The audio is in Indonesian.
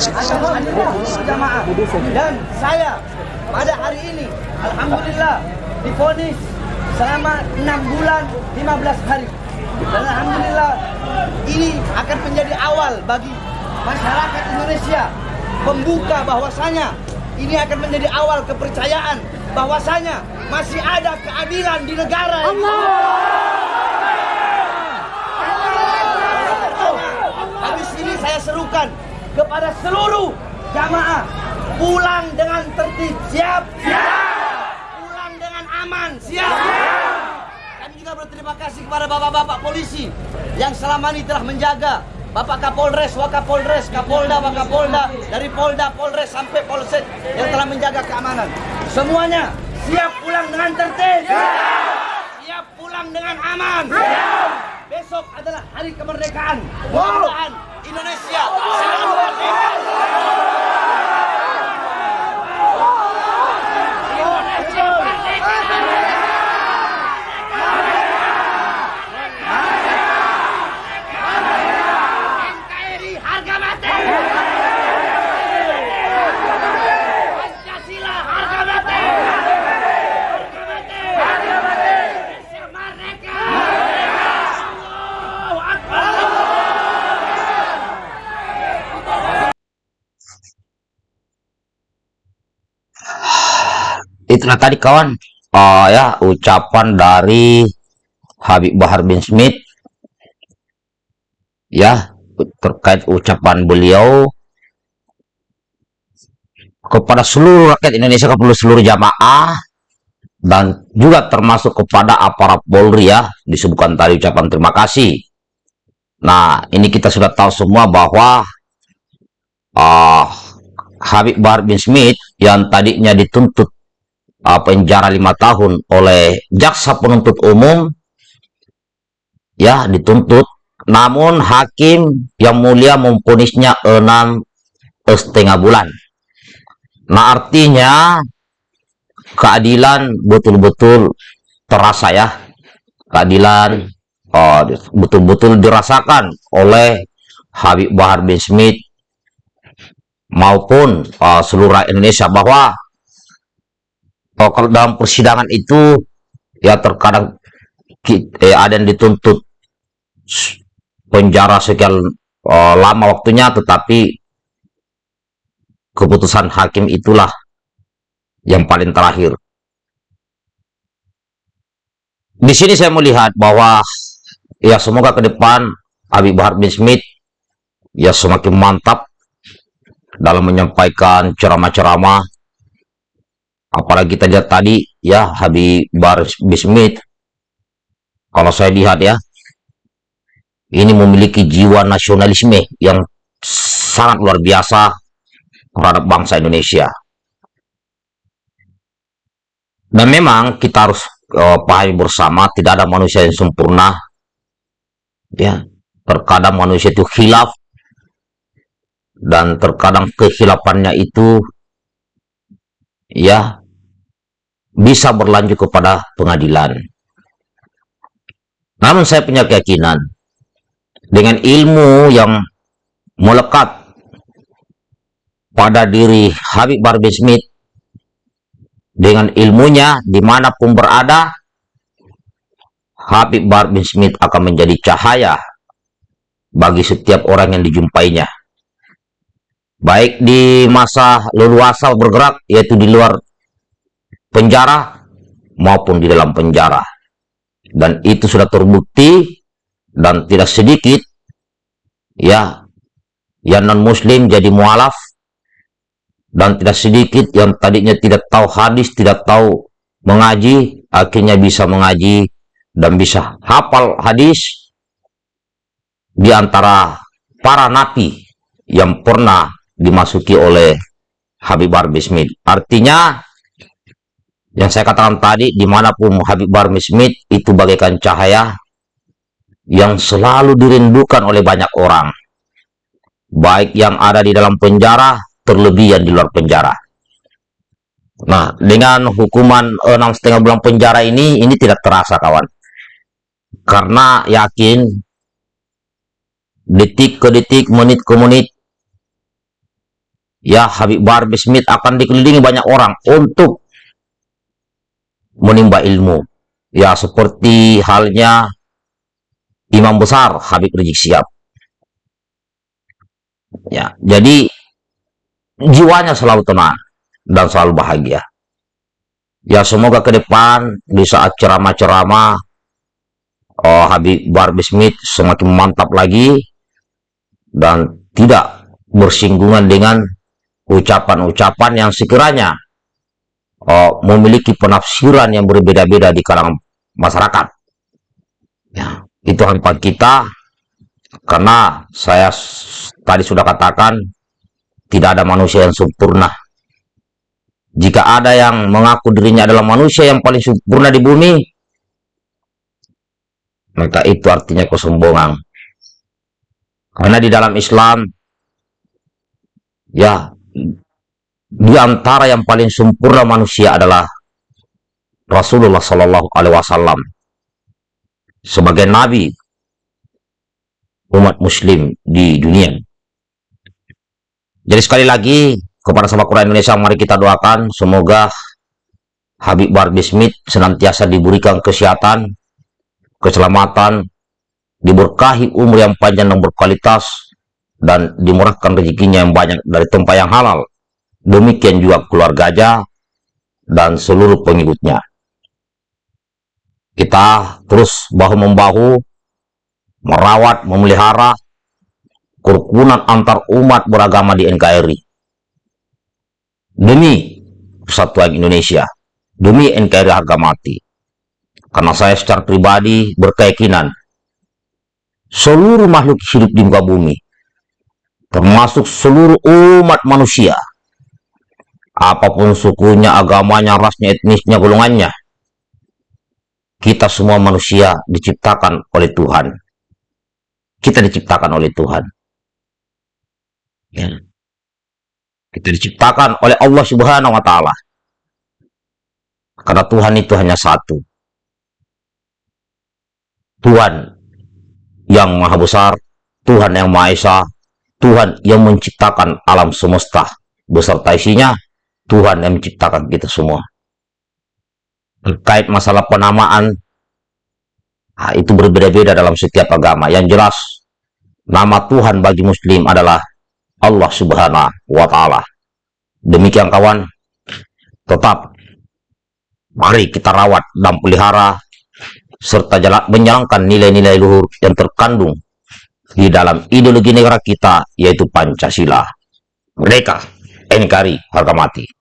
jamaah dan saya pada hari ini alhamdulillah difonis selama 6 bulan 15 hari dan alhamdulillah ini akan menjadi awal bagi masyarakat Indonesia membuka bahwasanya ini akan menjadi awal kepercayaan bahwasanya masih ada keadilan di negara ini. Habis ini saya serukan kepada seluruh jamaah pulang dengan tertib. Siap? Siap. Pulang dengan aman. Siap. Kami juga berterima kasih kepada bapak-bapak polisi yang selama ini telah menjaga Bapak Kapolres, Wakapolres, Kapolda, Wakapolda, dari Polda, Polres sampai Polsek yang telah menjaga keamanan. Semuanya siap pulang dengan tertib. Siap pulang dengan aman. Besok adalah hari kemerdekaan. Mudah-mudahan Indonesia selalu merdeka. NKRI harga mati. Pancasila harga mati. Harga mati. Harga mati. Indonesia merdeka. Allahu Akbar. Itulah tadi kawan. Eh, ya ucapan dari Habib Bahar bin Smith. Ya terkait ucapan beliau kepada seluruh rakyat Indonesia kepada seluruh jamaah dan juga termasuk kepada aparat Polri ya disebutkan tadi ucapan terima kasih. Nah ini kita sudah tahu semua bahwa ah Habib Bahar bin Smith yang tadinya dituntut uh, penjara lima tahun oleh jaksa penuntut umum ya dituntut. Namun hakim yang mulia memponisnya enam setengah bulan. Nah artinya keadilan betul-betul terasa ya. Keadilan uh, betul-betul dirasakan oleh Habib Bahar bin Smith maupun uh, seluruh Indonesia bahwa oh, kalau dalam persidangan itu ya terkadang eh, ada yang dituntut penjara sekian eh, lama waktunya tetapi keputusan hakim itulah yang paling terakhir. Di sini saya melihat bahwa ya semoga ke depan Habib Bahar bin Smith ya semakin mantap dalam menyampaikan ceramah-ceramah apalagi kita lihat tadi ya Habib Bahar bin Smith kalau saya lihat ya ini memiliki jiwa nasionalisme yang sangat luar biasa terhadap bangsa Indonesia. Dan memang kita harus eh, pahami bersama tidak ada manusia yang sempurna. Ya terkadang manusia itu khilaf. Dan terkadang kehilafannya itu ya bisa berlanjut kepada pengadilan. Namun saya punya keyakinan dengan ilmu yang melekat pada diri Habib Bahar bin Smith dengan ilmunya di mana pun berada Habib Bahar bin Smith akan menjadi cahaya bagi setiap orang yang dijumpainya baik di masa leluasa bergerak yaitu di luar penjara maupun di dalam penjara dan itu sudah terbukti dan tidak sedikit ya yang non muslim jadi mualaf dan tidak sedikit yang tadinya tidak tahu hadis tidak tahu mengaji akhirnya bisa mengaji dan bisa hafal hadis di antara para nabi yang pernah dimasuki oleh Habib Smith. Artinya, yang saya katakan tadi, di mana pun Habib Bahar bin Smith itu bagaikan cahaya yang selalu dirindukan oleh banyak orang. Baik yang ada di dalam penjara, terlebih yang di luar penjara. Nah, dengan hukuman enam setengah bulan penjara ini, ini tidak terasa, kawan. Karena yakin, detik ke detik, menit ke menit, ya Habib Barbie Smith akan dikelilingi banyak orang untuk menimba ilmu. Ya seperti halnya imam besar Habib Rizik Sihab. Ya, jadi jiwanya selalu tenang dan selalu bahagia. Ya semoga ke depan di saat ceramah-ceramah oh, Habib Barbie Smith semakin mantap lagi dan tidak bersinggungan dengan ucapan-ucapan yang sekiranya oh, memiliki penafsiran yang berbeda-beda di kalangan masyarakat. Ya, itu harapan kita karena saya tadi sudah katakan tidak ada manusia yang sempurna. Jika ada yang mengaku dirinya adalah manusia yang paling sempurna di bumi, maka itu artinya kesombongan. Karena di dalam Islam, ya, di antara yang paling sempurna manusia adalah Rasulullah Shallallahu Alaihi Wasallam sebagai nabi umat Muslim di dunia. Jadi sekali lagi kepada sahabat Quran Indonesia, mari kita doakan semoga Habib Barbie Smith senantiasa diberikan kesehatan, keselamatan, diberkahi umur yang panjang dan berkualitas, dan dimurahkan rezekinya yang banyak dari tempat yang halal. Demikian juga keluarganya dan seluruh pengikutnya kita terus bahu-membahu merawat, memelihara kerukunan antar umat beragama di NKRI. Demi persatuan Indonesia, demi NKRI harga mati. Karena saya secara pribadi berkeyakinan seluruh makhluk hidup di muka bumi, termasuk seluruh umat manusia, apa pun sukunya, agamanya, rasnya, etnisnya, golongannya, kita semua manusia diciptakan oleh Tuhan. Kita diciptakan oleh Tuhan. Ya. Kita diciptakan oleh Allah Subhanahu wa taala. Karena Tuhan itu hanya satu. Tuhan yang maha besar, Tuhan yang maha esa, Tuhan yang menciptakan alam semesta beserta isinya, Tuhan yang menciptakan kita semua. Terkait masalah penamaan nah, itu berbeda-beda dalam setiap agama. Yang jelas nama Tuhan bagi muslim adalah Allah subhanahu wa ta'ala. Demikian kawan tetap mari kita rawat dan pelihara serta menjalankan nilai-nilai luhur yang terkandung di dalam ideologi negara kita yaitu Pancasila. Mereka NKRI harga mati